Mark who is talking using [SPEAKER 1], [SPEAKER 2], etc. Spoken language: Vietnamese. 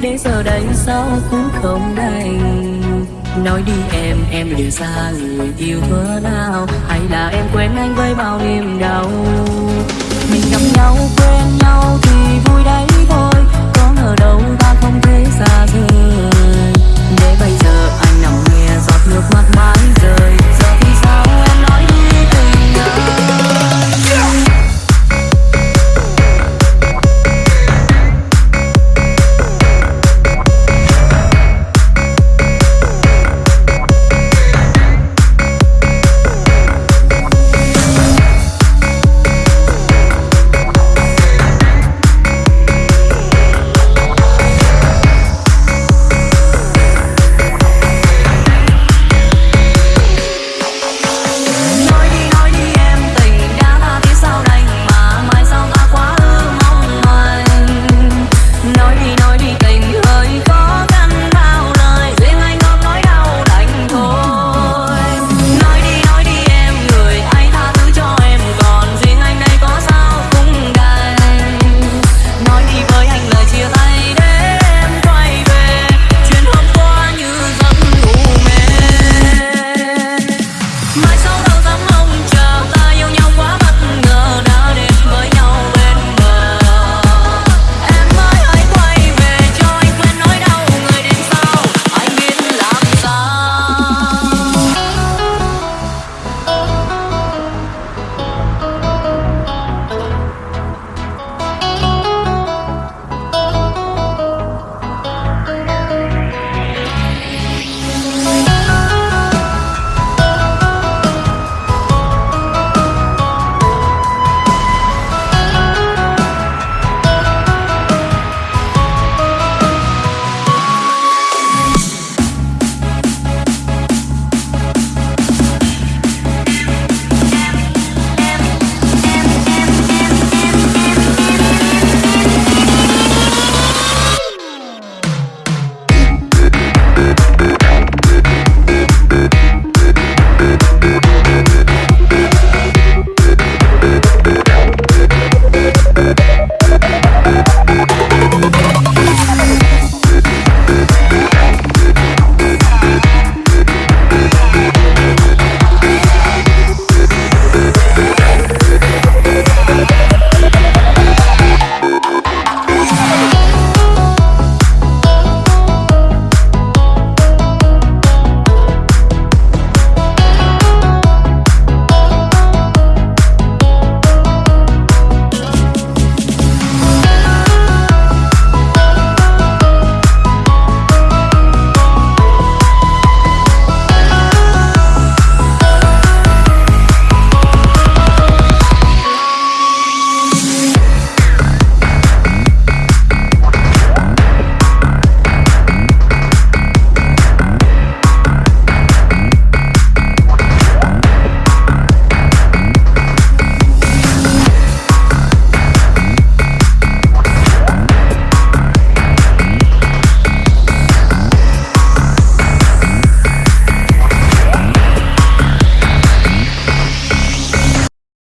[SPEAKER 1] Để giờ đây sao cũng không đành. Nói đi em, em liệu xa người yêu thơ nào Hay là em quên anh với bao niềm đau? Mình gặp nhau